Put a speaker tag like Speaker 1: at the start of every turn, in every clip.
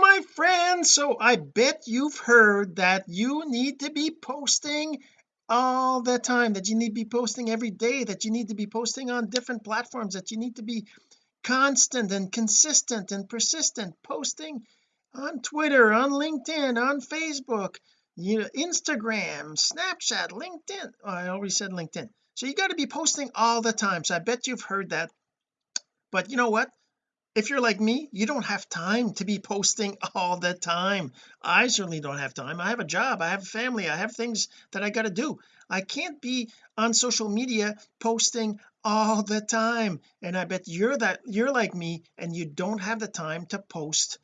Speaker 1: my friends so I bet you've heard that you need to be posting all the time that you need to be posting every day that you need to be posting on different platforms that you need to be constant and consistent and persistent posting on Twitter on LinkedIn on Facebook you know Instagram Snapchat LinkedIn. Oh, I already said LinkedIn. So you got to be posting all the time. So I bet you've heard that. But you know what if you're like me you don't have time to be posting all the time. I certainly don't have time. I have a job I have a family I have things that I got to do. I can't be on social media posting all the time. And I bet you're that you're like me and you don't have the time to post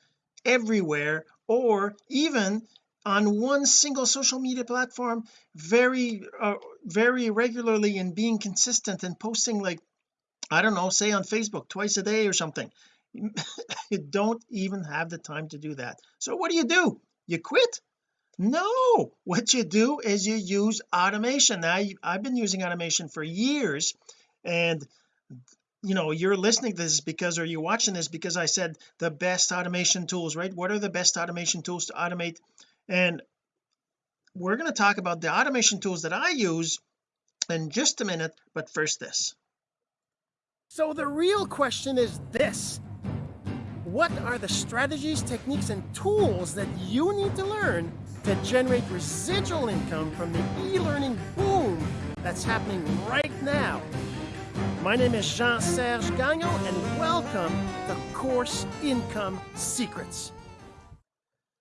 Speaker 1: everywhere or even on one single social media platform very uh, very regularly and being consistent and posting like I don't know say on Facebook twice a day or something you don't even have the time to do that. So what do you do? You quit? No. What you do is you use automation. Now I've been using automation for years and you know you're listening to this because or you're watching this because I said the best automation tools right? What are the best automation tools to automate? And we're going to talk about the automation tools that I use in just a minute but first this.
Speaker 2: So the real question is this what are the strategies, techniques, and tools that you need to learn to generate residual income from the e-learning boom that's happening right now? My name is Jean-Serge Gagnon, and welcome to Course Income Secrets.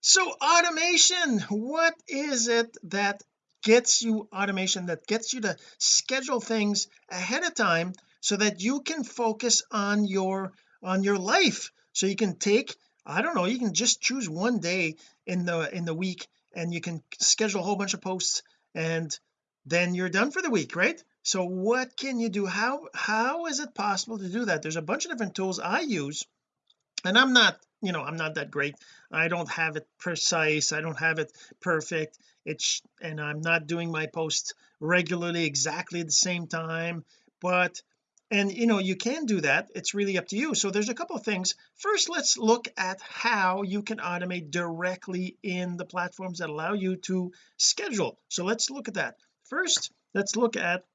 Speaker 1: So automation, what is it that gets you automation that gets you to schedule things ahead of time so that you can focus on your on your life so you can take I don't know you can just choose one day in the in the week and you can schedule a whole bunch of posts and then you're done for the week right? So what can you do? How how is it possible to do that? There's a bunch of different tools I use and I'm not you know I'm not that great. I don't have it precise. I don't have it perfect. It's and I'm not doing my posts regularly exactly at the same time but and you know you can do that. It's really up to you. So there's a couple of things. First let's look at how you can automate directly in the platforms that allow you to schedule. So let's look at that. First let's look at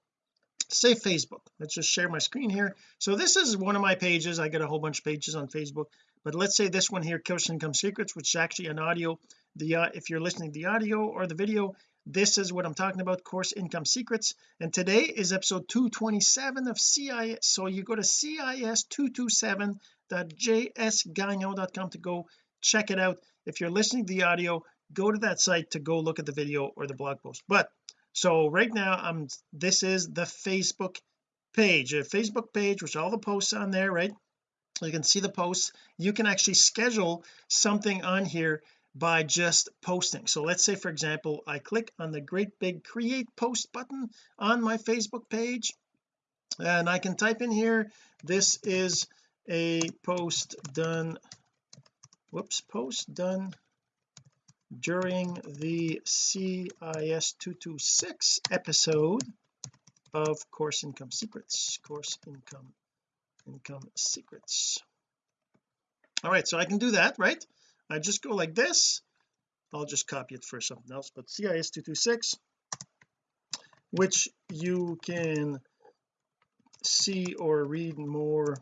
Speaker 1: say Facebook. Let's just share my screen here. So this is one of my pages. I get a whole bunch of pages on Facebook. But let's say this one here course income secrets which is actually an audio the uh, if you're listening to the audio or the video this is what I'm talking about course income secrets and today is episode 227 of CIS so you go to cis227.jsgagnon.com to go check it out. If you're listening to the audio go to that site to go look at the video or the blog post. But so right now I'm this is the Facebook page a Facebook page which all the posts on there right? You can see the posts. You can actually schedule something on here by just posting. So let's say for example I click on the great big create post button on my Facebook page and I can type in here this is a post done whoops post done during the CIS 226 episode of course income secrets. Course income income secrets. All right so I can do that right I just go like this. I'll just copy it for something else but CIS 226 which you can see or read more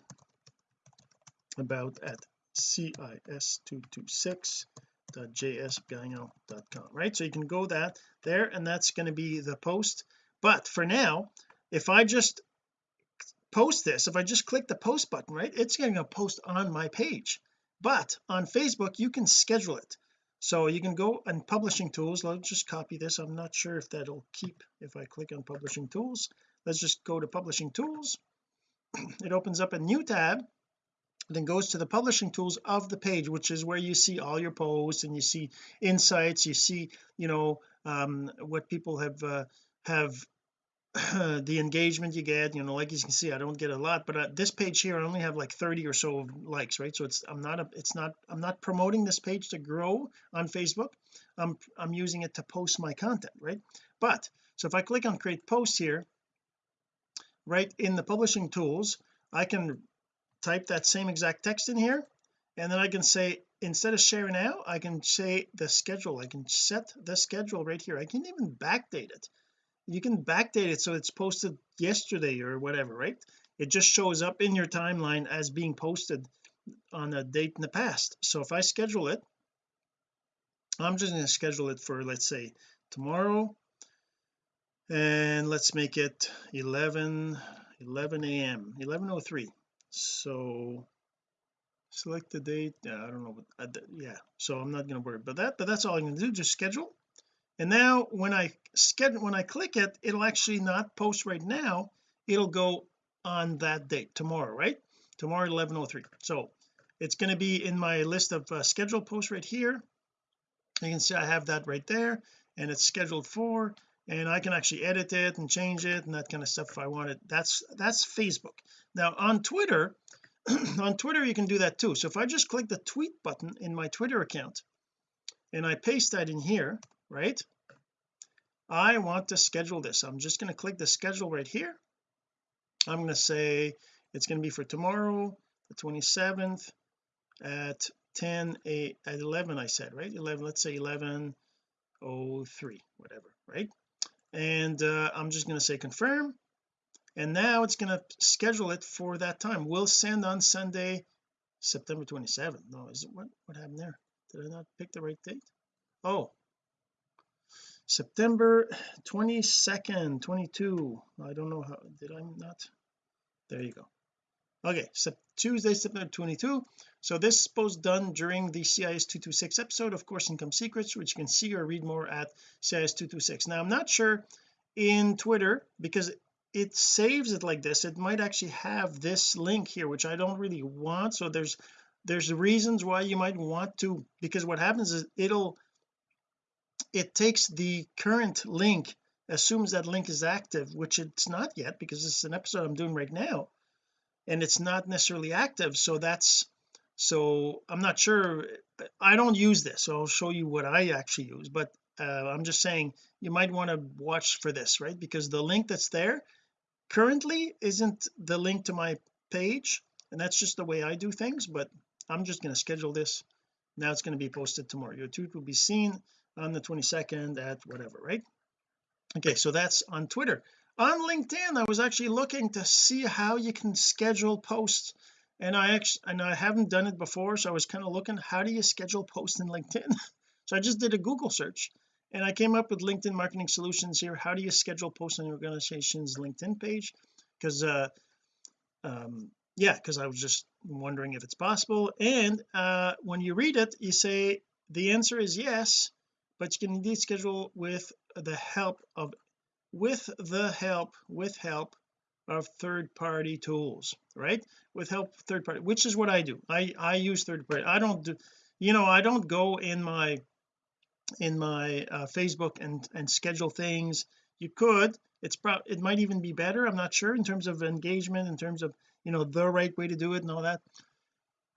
Speaker 1: about at cis226.jsgagnon.com right? So you can go that there and that's going to be the post. But for now if I just post this if I just click the post button right it's going to post on my page but on Facebook you can schedule it. So you can go and publishing tools let's just copy this I'm not sure if that'll keep if I click on publishing tools. Let's just go to publishing tools. It opens up a new tab then goes to the publishing tools of the page which is where you see all your posts and you see insights you see you know um, what people have uh, have the engagement you get you know like you can see I don't get a lot but uh, this page here I only have like 30 or so likes right? So it's I'm not a it's not I'm not promoting this page to grow on Facebook. I'm I'm using it to post my content right? But so if I click on create post here right in the publishing tools I can type that same exact text in here. And then I can say instead of share now I can say the schedule. I can set the schedule right here. I can even backdate it you can backdate it so it's posted yesterday or whatever right? It just shows up in your timeline as being posted on a date in the past. So if I schedule it I'm just going to schedule it for let's say tomorrow. And let's make it 11 11 a.m 1103 so select the date. Yeah I don't know what uh, yeah. So I'm not going to worry about that but that's all I'm going to do just schedule and now when I schedule when I click it it'll actually not post right now. It'll go on that date tomorrow right? Tomorrow 1103 so it's going to be in my list of uh, scheduled posts right here. You can see I have that right there and it's scheduled for and I can actually edit it and change it and that kind of stuff if I wanted that's that's Facebook. Now on Twitter on Twitter you can do that too. So if I just click the tweet button in my Twitter account and I paste that in here right? I want to schedule this. I'm just going to click the schedule right here. I'm going to say it's going to be for tomorrow the 27th at 10 a at 11 I said right? 11 let's say 11 03 whatever right? And uh, I'm just going to say confirm. And now it's going to schedule it for that time. We'll send on Sunday September 27th no is it what what happened there? Did I not pick the right date? Oh September 22nd 22 I don't know how did I not? There you go. Okay so Tuesday September 22 so this was done during the CIS 226 episode of course income secrets which you can see or read more at CIS 226 now I'm not sure in Twitter because it saves it like this. It might actually have this link here which I don't really want. So there's there's reasons why you might want to because what happens is it'll it takes the current link assumes that link is active which it's not yet because it's an episode I'm doing right now and it's not necessarily active. So that's so I'm not sure I don't use this so I'll show you what I actually use but uh, I'm just saying you might want to watch for this right? Because the link that's there currently isn't the link to my page and that's just the way I do things but I'm just going to schedule this. Now it's going to be posted tomorrow. Your tweet will be seen on the 22nd at whatever right? Okay so that's on Twitter. On LinkedIn I was actually looking to see how you can schedule posts and I actually and I haven't done it before so I was kind of looking how do you schedule posts in LinkedIn? So I just did a Google search and I came up with LinkedIn marketing solutions here. How do you schedule posts on your organization's LinkedIn page? Because uh um yeah because I was just wondering if it's possible and uh when you read it you say the answer is yes but you can indeed schedule with the help of with the help with help of third-party tools right? With help third party which is what I do. I I use third party. I don't do you know I don't go in my in my uh, Facebook and and schedule things. You could it's probably it might even be better I'm not sure in terms of engagement in terms of you know the right way to do it and all that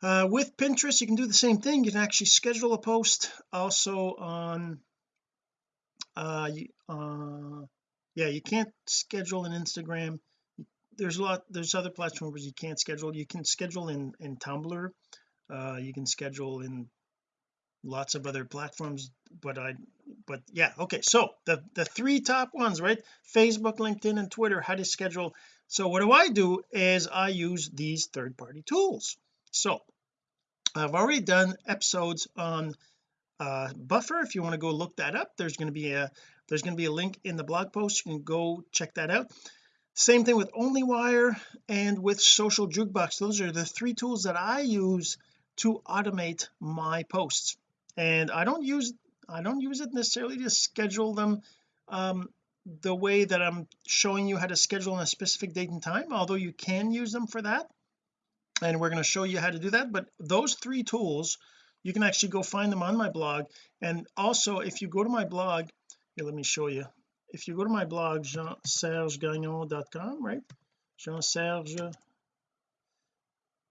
Speaker 1: uh, with Pinterest you can do the same thing. You can actually schedule a post also on uh, uh yeah you can't schedule an Instagram. There's a lot there's other platforms you can't schedule. You can schedule in in Tumblr. Uh you can schedule in lots of other platforms but I but yeah okay. So the the three top ones right? Facebook LinkedIn and Twitter how to schedule. So what do I do is I use these third-party tools so I've already done episodes on uh buffer. If you want to go look that up there's going to be a there's going to be a link in the blog post. You can go check that out. Same thing with onlywire and with social jukebox. Those are the three tools that I use to automate my posts. And I don't use I don't use it necessarily to schedule them um the way that I'm showing you how to schedule on a specific date and time although you can use them for that and we're going to show you how to do that but those three tools you can actually go find them on my blog. And also if you go to my blog here let me show you. If you go to my blog jean-serge-gagnon.com right? Jean-Serge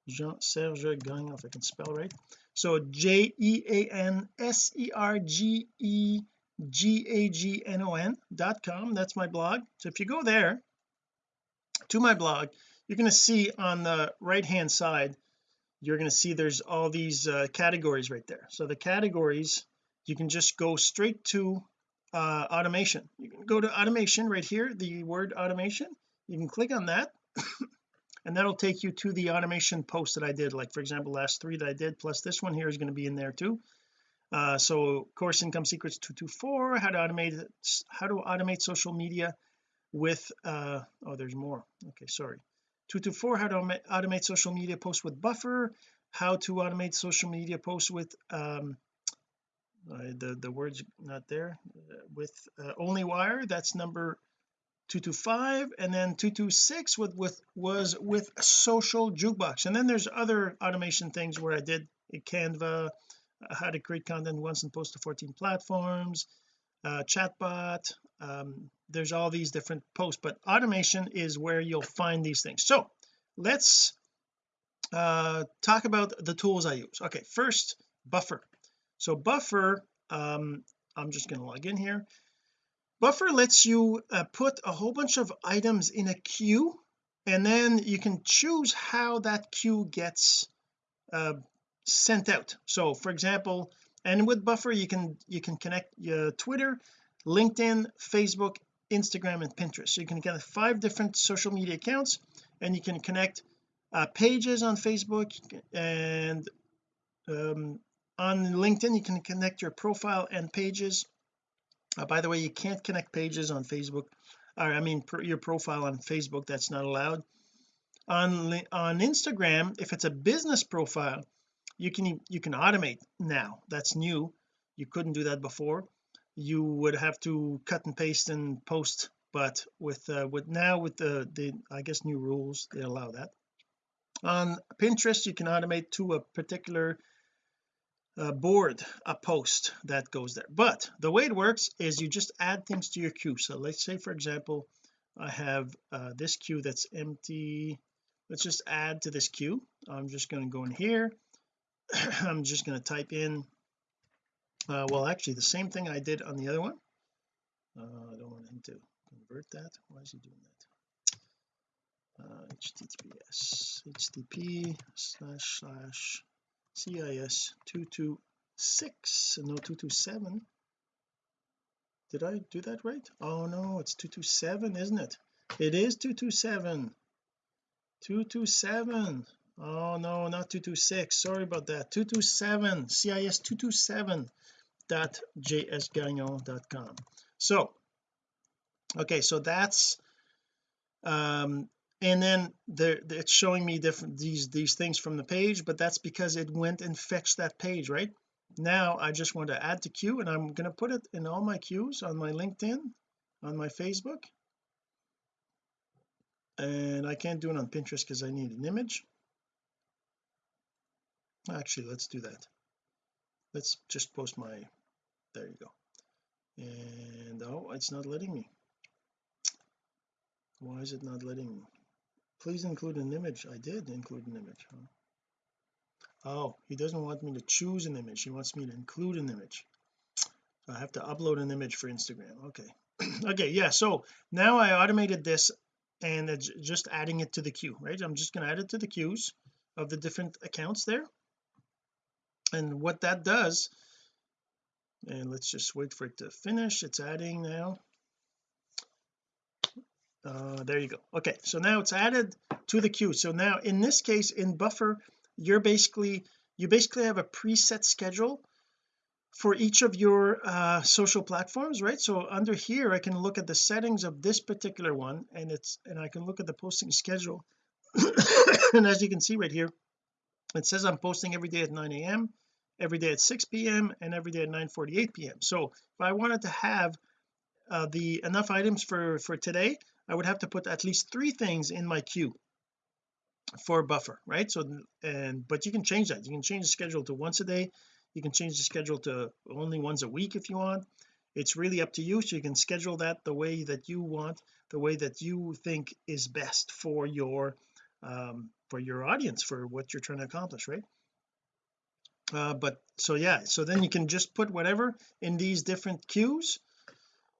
Speaker 1: Jean-Serge Gagnon if I can spell right. So J-E-A-N-S-E-R-G-E-G-A-G-N-O-N dot com that's my blog. So if you go there to my blog you're going to see on the right hand side you're going to see there's all these uh, categories right there. So the categories you can just go straight to uh, automation. You can go to automation right here the word automation. You can click on that and that'll take you to the automation post that I did. Like for example last three that I did plus this one here is going to be in there too. Uh, so course income secrets 224 how to automate how to automate social media with uh oh there's more. Okay sorry 224 how to automate social media posts with buffer how to automate social media posts with um uh, the the words not there uh, with uh, OnlyWire that's number 225 and then 226 with with was with social jukebox. And then there's other automation things where I did Canva how to create content once and post to 14 platforms uh, chatbot um, there's all these different posts but automation is where you'll find these things. So let's uh, talk about the tools I use. Okay first buffer. So buffer um, I'm just going to log in here. Buffer lets you uh, put a whole bunch of items in a queue and then you can choose how that queue gets uh, sent out. So for example and with buffer you can you can connect your Twitter LinkedIn Facebook Instagram and Pinterest. So you can get five different social media accounts and you can connect uh, pages on Facebook and um, on LinkedIn you can connect your profile and pages. Uh, by the way you can't connect pages on Facebook or I mean your profile on Facebook that's not allowed. On on Instagram if it's a business profile you can you can automate now. That's new. You couldn't do that before you would have to cut and paste and post but with uh, with now with the the I guess new rules they allow that. On Pinterest you can automate to a particular uh, board a post that goes there. But the way it works is you just add things to your queue. So let's say for example I have uh, this queue that's empty. Let's just add to this queue. I'm just going to go in here. I'm just going to type in uh, well actually the same thing I did on the other one. Uh, I don't want him to convert that. Why is he doing that? Uh, https http slash slash cis 226 no 227 did I do that right? Oh no it's 227 isn't it? It is 227 227 oh no not 226 sorry about that. 227 cis 227 dot jsgagnon.com so okay so that's um and then there it's showing me different these these things from the page but that's because it went and fetched that page right? Now I just want to add to queue and I'm going to put it in all my queues on my LinkedIn on my Facebook. And I can't do it on Pinterest because I need an image. Actually let's do that. Let's just post my there you go. And oh it's not letting me. Why is it not letting me? Please include an image. I did include an image huh? oh he doesn't want me to choose an image. He wants me to include an image. So I have to upload an image for Instagram. Okay. Okay yeah so now I automated this and it's just adding it to the queue right? I'm just going to add it to the queues of the different accounts there. And what that does and let's just wait for it to finish. It's adding now. Uh there you go. Okay so now it's added to the queue. So now in this case in buffer you're basically you basically have a preset schedule for each of your uh social platforms right? So under here I can look at the settings of this particular one and it's and I can look at the posting schedule. And as you can see right here it says I'm posting every day at 9 a.m every day at 6 p.m and every day at 9:48 p.m so if I wanted to have uh, the enough items for for today I would have to put at least three things in my queue for buffer right? So and but you can change that. You can change the schedule to once a day. You can change the schedule to only once a week if you want. It's really up to you so you can schedule that the way that you want the way that you think is best for your um for your audience for what you're trying to accomplish right uh, but so yeah so then you can just put whatever in these different queues.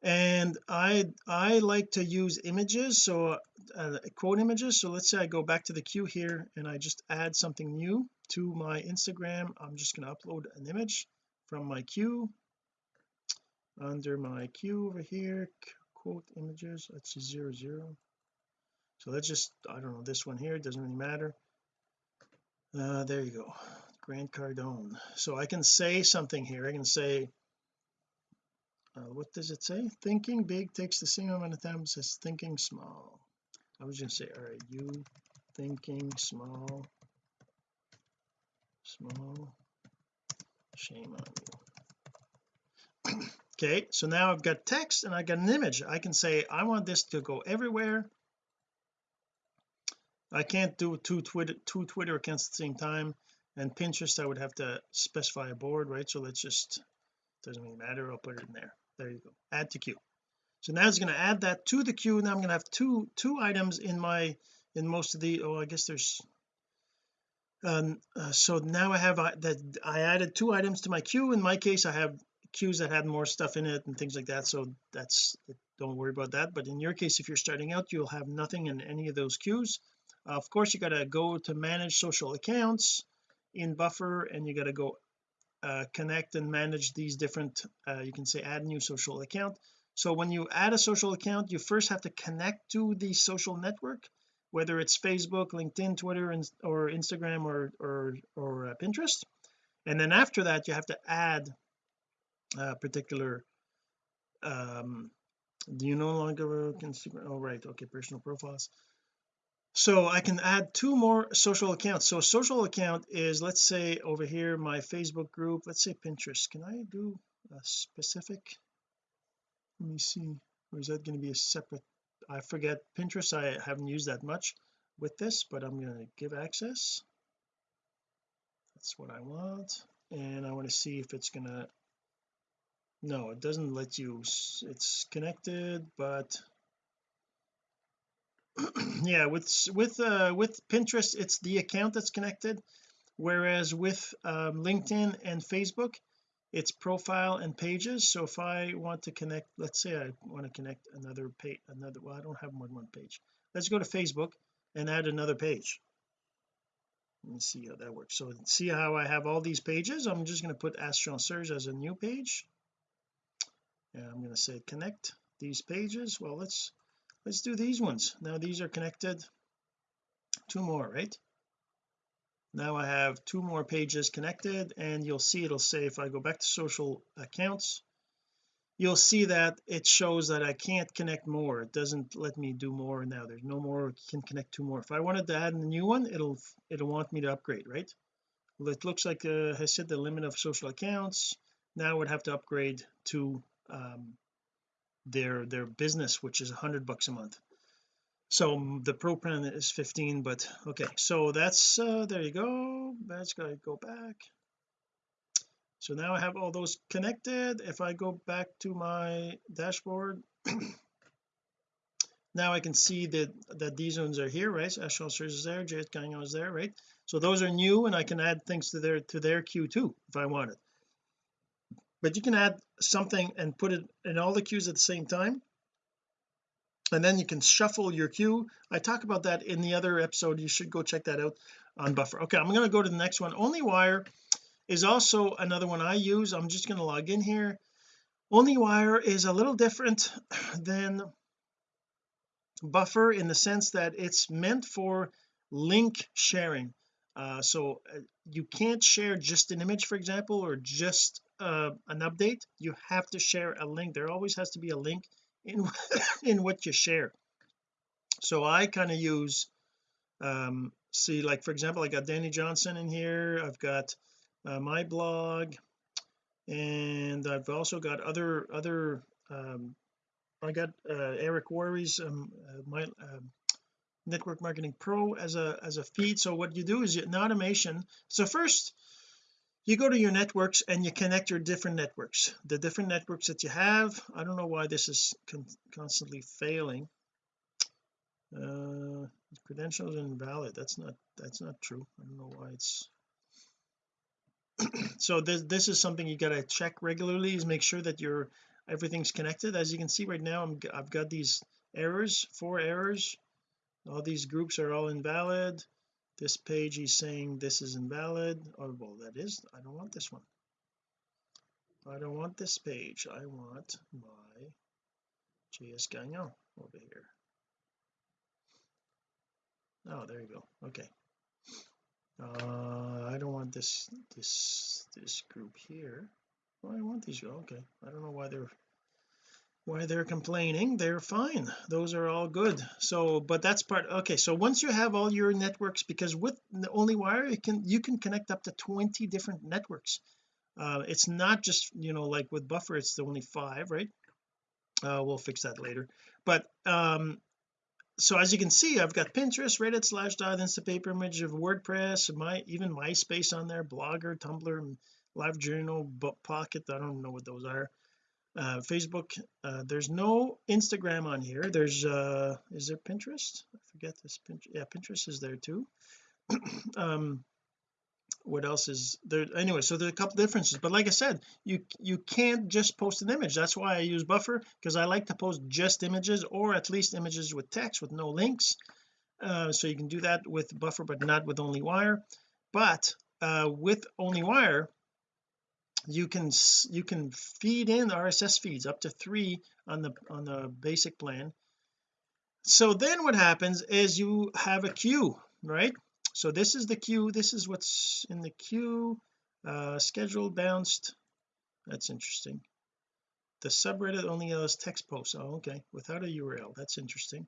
Speaker 1: And I I like to use images so uh, quote images. So let's say I go back to the queue here and I just add something new to my Instagram. I'm just going to upload an image from my queue. Under my queue over here quote images let's see zero zero. So let's just I don't know this one here it doesn't really matter. Uh there you go Grant Cardone. So I can say something here. I can say uh, what does it say? Thinking big takes the same amount of time as thinking small. I was to say are you thinking small small shame on you. Okay so now I've got text and I got an image. I can say I want this to go everywhere. I can't do two Twitter two Twitter accounts at the same time and Pinterest I would have to specify a board right? So let's just doesn't really matter I'll put it in there. There you go. Add to queue. So now it's going to add that to the queue. Now I'm going to have two two items in my in most of the oh I guess there's um uh, so now I have that I added two items to my queue. In my case I have queues that had more stuff in it and things like that. So that's don't worry about that. But in your case if you're starting out you'll have nothing in any of those queues. Uh, of course you got to go to manage social accounts in buffer and you got to go uh, connect and manage these different uh, you can say add new social account. So when you add a social account you first have to connect to the social network whether it's Facebook LinkedIn Twitter and, or Instagram or or, or uh, Pinterest. And then after that you have to add a particular um do you no longer Instagram? Oh right. Okay personal profiles so I can add two more social accounts. So social account is let's say over here my Facebook group. Let's say Pinterest. Can I do a specific? Let me see. Or is that going to be a separate? I forget. Pinterest I haven't used that much with this but I'm going to give access. That's what I want. And I want to see if it's gonna no it doesn't let you it's connected but yeah with with uh with Pinterest it's the account that's connected. Whereas with um, LinkedIn and Facebook it's profile and pages. So if I want to connect let's say I want to connect another page another well I don't have more than one page. Let's go to Facebook and add another page. Let me see how that works. So see how I have all these pages? I'm just going to put Astron Surge as a new page. And I'm going to say connect these pages. Well let's let's do these ones. Now these are connected. Two more right? Now I have two more pages connected and you'll see it'll say if I go back to social accounts you'll see that it shows that I can't connect more. It doesn't let me do more now. There's no more can connect two more. If I wanted to add a new one it'll it'll want me to upgrade right? Well it looks like uh, has set the limit of social accounts. Now I would have to upgrade to um, their their business which is a hundred bucks a month. So the pro plan is 15 but okay so that's uh there you go. That's gotta go back. So now I have all those connected. If I go back to my dashboard now I can see that that these ones are here right? Search is there Jet Gagnon is there right? So those are new and I can add things to their to their queue too if I wanted. But you can add something and put it in all the queues at the same time. And then you can shuffle your queue. I talk about that in the other episode. You should go check that out on buffer. Okay I'm going to go to the next one. OnlyWire is also another one I use. I'm just going to log in here. OnlyWire is a little different than buffer in the sense that it's meant for link sharing. Uh, so uh, you can't share just an image for example or just uh, an update you have to share a link. There always has to be a link in in what you share. So I kind of use um see like for example I got Dani Johnson in here I've got uh, my blog and I've also got other other um I got uh, Eric Worre's um, uh, my uh, network marketing pro as a as a feed. So what you do is an automation so first you go to your networks and you connect your different networks. The different networks that you have I don't know why this is con constantly failing. Uh credentials invalid. That's not that's not true. I don't know why it's so this this is something you got to check regularly is make sure that your everything's connected. As you can see right now I'm, I've got these errors four errors. All these groups are all invalid this page he's saying this is invalid. Oh well that is I don't want this one. I don't want this page. I want my JS Gagnon over here. Oh there you go. Okay. Uh I don't want this this this group here. Well, I want these okay. I don't know why they're why they're complaining they're fine. Those are all good. So but that's part okay so once you have all your networks because with the OnlyWire you can you can connect up to 20 different networks. Uh, it's not just you know like with buffer it's the only five right? Uh, we'll fix that later. But um so as you can see I've got Pinterest Reddit Slashdot Instapaper image of WordPress my even MySpace on there Blogger Tumblr LiveJournal Pocket I don't know what those are uh, Facebook uh, there's no Instagram on here. There's uh is there Pinterest? I forget this Pinterest yeah Pinterest is there too. Um what else is there? Anyway so there's a couple differences but like I said you you can't just post an image. That's why I use buffer because I like to post just images or at least images with text with no links. Uh, so you can do that with buffer but not with OnlyWire but uh, with OnlyWire you can you can feed in RSS feeds up to three on the on the basic plan. So then what happens is you have a queue right? So this is the queue this is what's in the queue uh scheduled bounced. That's interesting. The subreddit only allows text posts. Oh okay. Without a URL that's interesting.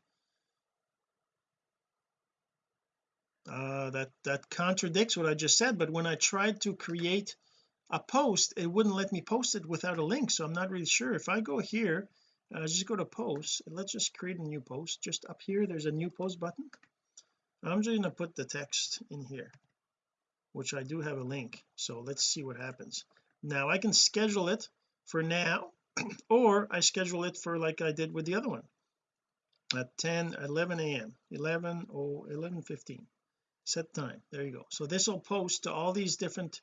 Speaker 1: Uh that that contradicts what I just said but when I tried to create a post it wouldn't let me post it without a link so I'm not really sure. If I go here uh, just go to posts let's just create a new post. Just up here there's a new post button. I'm just going to put the text in here which I do have a link. So let's see what happens. Now I can schedule it for now or I schedule it for like I did with the other one at 10 11 a.m 11 oh 11 15 set time. There you go. So this will post to all these different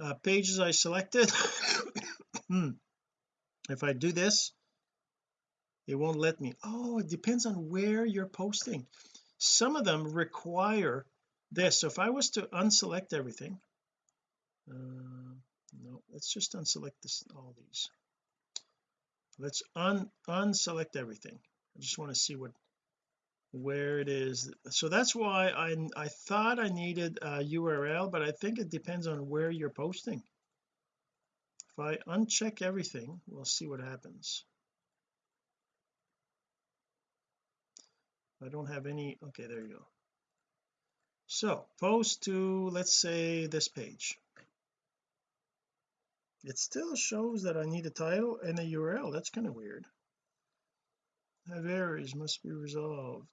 Speaker 1: uh, pages I selected. Hmm. if I do this it won't let me. Oh it depends on where you're posting. Some of them require this. So if I was to unselect everything uh, no let's just unselect this all these. Let's un unselect everything. I just want to see what where it is. So that's why I I thought I needed a URL but I think it depends on where you're posting. If I uncheck everything we'll see what happens. I don't have any okay there you go. So post to let's say this page. It still shows that I need a title and a URL that's kind of weird have errors must be resolved.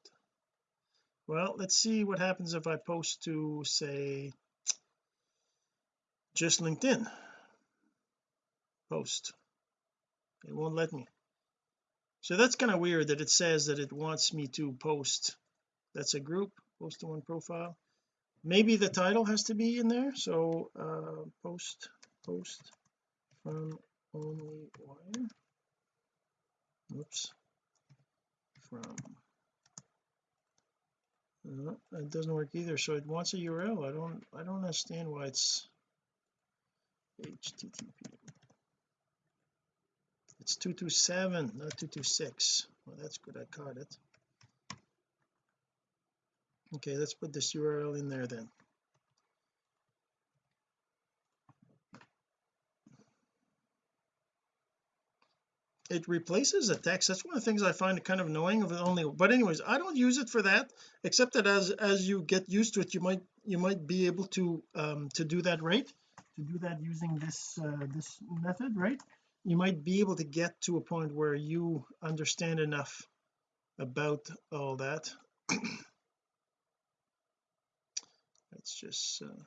Speaker 1: Well let's see what happens if I post to say just LinkedIn. Post. It won't let me. So that's kind of weird that it says that it wants me to post. That's a group post to one profile. Maybe the title has to be in there so uh post post from only wire oops from. Uh, no, it doesn't work either. So it wants a URL I don't I don't understand why it's http it's 227 not 226 well that's good. I caught it. Okay let's put this URL in there then it replaces a text. That's one of the things I find kind of annoying of only but anyways I don't use it for that except that as as you get used to it you might you might be able to um to do that right to do that using this uh, this method right? You might be able to get to a point where you understand enough about all that. Let's just uh,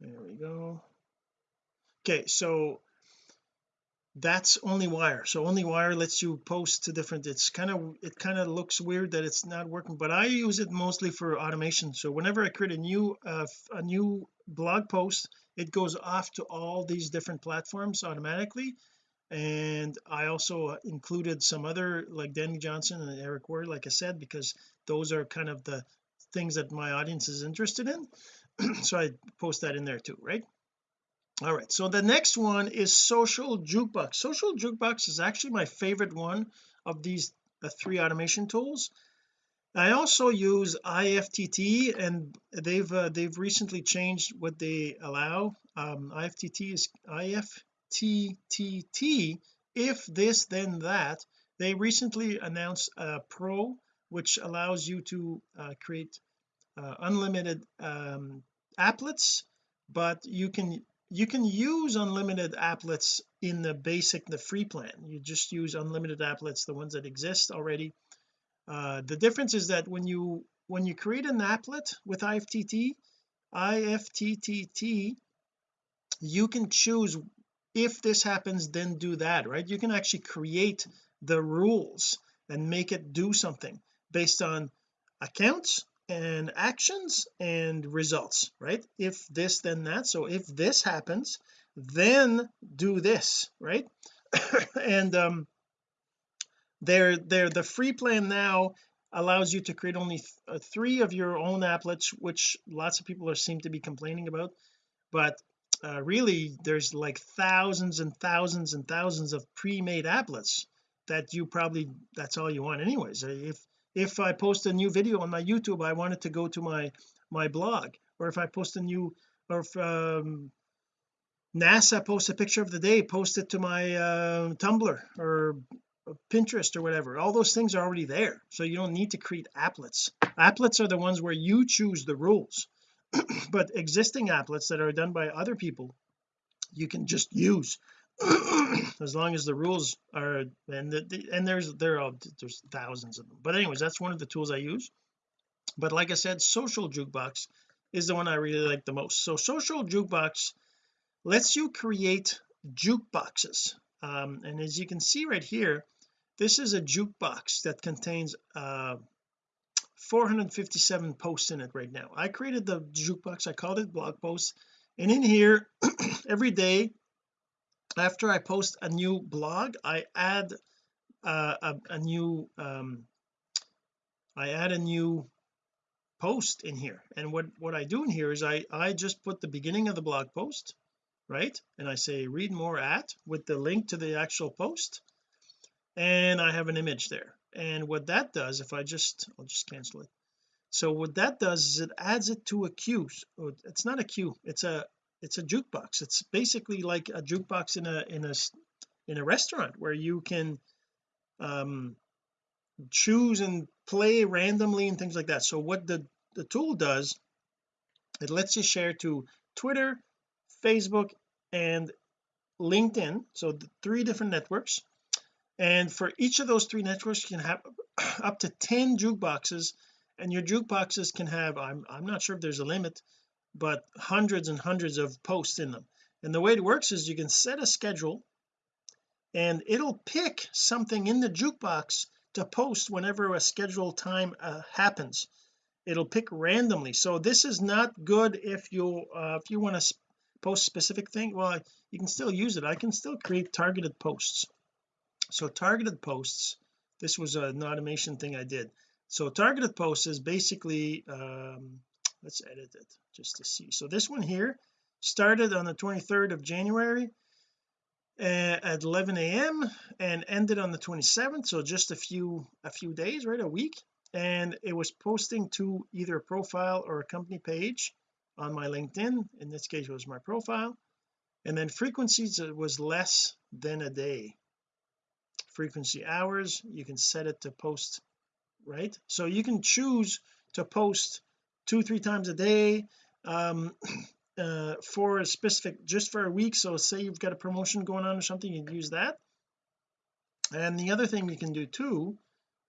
Speaker 1: there we go. Okay so that's only wire. So only wire lets you post to different it's kind of it kind of looks weird that it's not working but I use it mostly for automation. So whenever I create a new uh, a new blog post it goes off to all these different platforms automatically. And I also included some other like Dani Johnson and Eric Worre like I said because those are kind of the things that my audience is interested in. So I post that in there too right all right so the next one is social jukebox. Social jukebox is actually my favorite one of these uh, three automation tools. I also use IFTT and they've uh, they've recently changed what they allow. Um, IFTT is IFTTT if this then that. They recently announced a pro which allows you to uh, create uh, unlimited um, applets but you can you can use unlimited applets in the basic the free plan. You just use unlimited applets the ones that exist already. Uh, the difference is that when you when you create an applet with IFTT IFTTT you can choose if this happens then do that right? You can actually create the rules and make it do something based on accounts and actions and results right? If this then that. So if this happens then do this right? And um they're they're the free plan now allows you to create only th uh, three of your own applets which lots of people are seem to be complaining about. But uh, really there's like thousands and thousands and thousands of pre-made applets that you probably that's all you want anyways. Uh, if if I post a new video on my YouTube I want it to go to my my blog. Or if I post a new or if um, NASA posts a picture of the day post it to my uh, Tumblr or Pinterest or whatever. All those things are already there. So you don't need to create applets. Applets are the ones where you choose the rules. But existing applets that are done by other people you can just use as long as the rules are and the, and there's there are there's thousands of them. But anyways that's one of the tools I use. But like I said social jukebox is the one I really like the most. So social jukebox lets you create jukeboxes. Um, and as you can see right here this is a jukebox that contains uh 457 posts in it right now. I created the jukebox. I called it blog post and in here every day after I post a new blog I add uh, a, a new um I add a new post in here. And what what I do in here is I I just put the beginning of the blog post right? And I say read more at with the link to the actual post. And I have an image there. And what that does if I just I'll just cancel it. So what that does is it adds it to a queue. It's not a queue. It's a it's a jukebox. It's basically like a jukebox in a in a in a restaurant where you can um choose and play randomly and things like that. So what the the tool does it lets you share to Twitter Facebook and LinkedIn. So the three different networks. And for each of those three networks you can have up to 10 jukeboxes. And your jukeboxes can have I'm, I'm not sure if there's a limit but hundreds and hundreds of posts in them. And the way it works is you can set a schedule and it'll pick something in the jukebox to post whenever a scheduled time uh, happens. It'll pick randomly. So this is not good if you uh, if you want to post specific thing well you can still use it. I can still create targeted posts. So targeted posts this was an automation thing I did. So targeted posts is basically um let's edit it just to see. So this one here started on the 23rd of January uh, at 11 a.m and ended on the 27th so just a few a few days right a week. And it was posting to either a profile or a company page on my LinkedIn. In this case was my profile. And then frequencies it was less than a day. Frequency hours you can set it to post right? So you can choose to post two three times a day um uh for a specific just for a week. So say you've got a promotion going on or something you can use that. And the other thing you can do too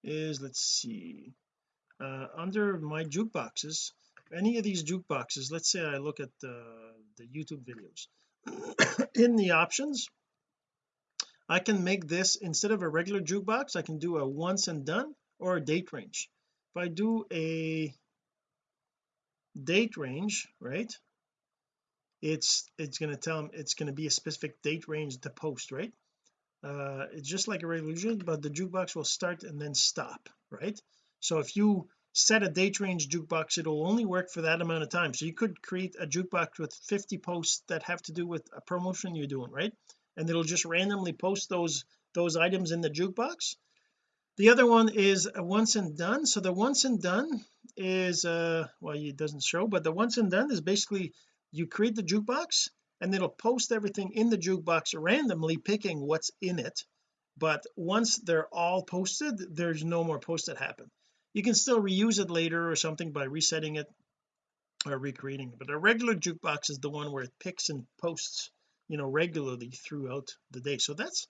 Speaker 1: is let's see uh under my jukeboxes any of these jukeboxes let's say I look at the the YouTube videos in the options I can make this instead of a regular jukebox I can do a once and done or a date range. If I do a date range right? It's it's going to tell them it's going to be a specific date range to post right? Uh it's just like a regular but the jukebox will start and then stop right? So if you set a date range jukebox it'll only work for that amount of time. So you could create a jukebox with 50 posts that have to do with a promotion you're doing right? And it'll just randomly post those those items in the jukebox the other one is a once and done. So the once and done is uh well it doesn't show but the once and done is basically you create the jukebox and it'll post everything in the jukebox randomly picking what's in it. But once they're all posted there's no more posts that happen. You can still reuse it later or something by resetting it or recreating it. But a regular jukebox is the one where it picks and posts you know regularly throughout the day. So that's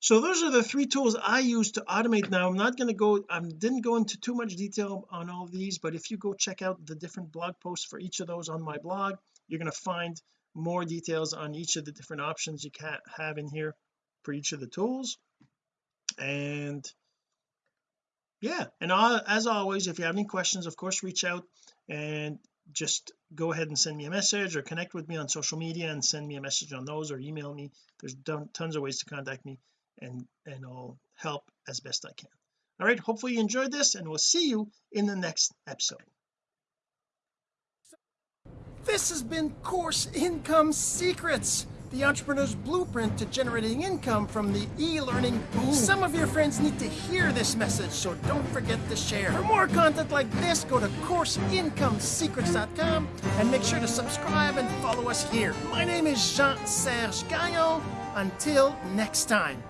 Speaker 1: so those are the three tools I use to automate. Now I'm not going to go I didn't go into too much detail on all these but if you go check out the different blog posts for each of those on my blog you're going to find more details on each of the different options you can have in here for each of the tools. And yeah and as always if you have any questions of course reach out and just go ahead and send me a message or connect with me on social media and send me a message on those or email me. There's tons of ways to contact me and and I'll help as best I can all right hopefully you enjoyed this and we'll see you in the next episode
Speaker 2: this has been course income secrets the entrepreneur's blueprint to generating income from the e-learning boom. Some of your friends need to hear this message, so don't forget to share. For more content like this, go to CourseIncomeSecrets.com and make sure to subscribe and follow us here. My name is Jean-Serge Gagnon. Until next time.